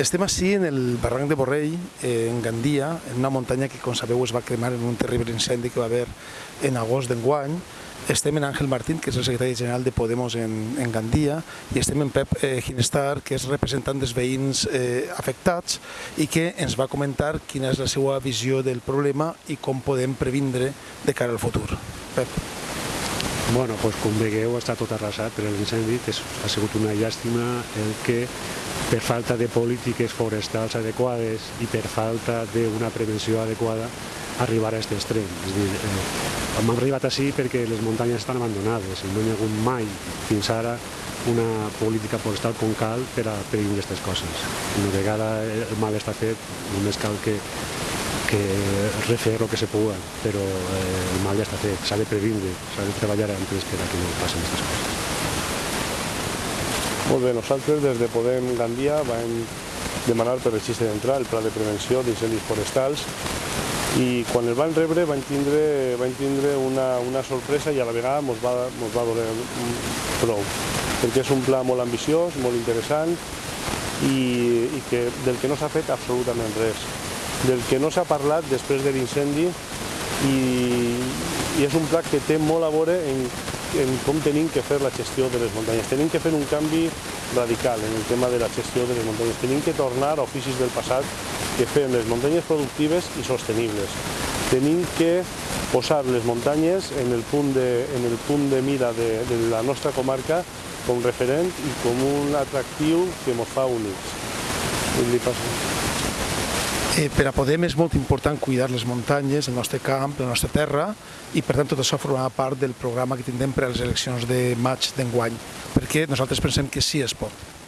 Estem així en el barranc de Borrell, eh, en Gandia, en una muntanya que, com sabeu, es va cremar en un terrible incendi que va haver en agost d'enguany. Estem en Àngel Martín, que és el secretari general de Podemos en, en Gandia, i estem en Pep eh, Ginestar, que és representant dels veïns eh, afectats i que ens va comentar quina és la seva visió del problema i com podem previndre de cara al futur. Pep. Bueno, doncs com veieu està tot arrasat per l'incendi, ha sigut una llàstima el que per falta de polítiques forestals adequades i per falta d'una prevenció adequada arribar a aquest extrem. És dir, eh, hem arribat així perquè les muntanyes estan abandonades i no hi ha hagut mai fins ara una política forestal com cal per a prevenir aquestes coses. Una vegada el mal està fet, només cal que que refer el que se puga, però eh, el mal ja està fet, s'ha de previndre, s'ha de treballar antes per a que no passin aquestes coses. Molt bé, nosaltres des de Podem Gandia vam demanar per registre d'entrar el pla de prevenció d'incendis forestals i quan el van rebre van tindre, van tindre una, una sorpresa i a la vegada ens va, mos va doler prou, perquè és un pla molt ambiciós, molt interessant i, i que, del que no s'ha fet absolutament res. Del que no s'ha parlat després de l'incendi i, i és un pla que té molt a veure en, en com tenim que fer la gestió de les muntanyes. Tenim que fer un canvi radical en el tema de la gestió de les muntanyes. Tenim que tornar a oficis del passat que fem les muntanyes productives i sostenibles. Tenim que posar les muntanyes en el punt de, en el punt de mira de, de la nostra comarca com referent i com un atractiu que ens fa únics. Li passa. Eh, per a Podem és molt important cuidar les muntanyes, el nostre camp, la nostra terra, i per tant tot això formarà part del programa que tindrem per a les eleccions de maig d'enguany, perquè nosaltres pensem que sí es pot.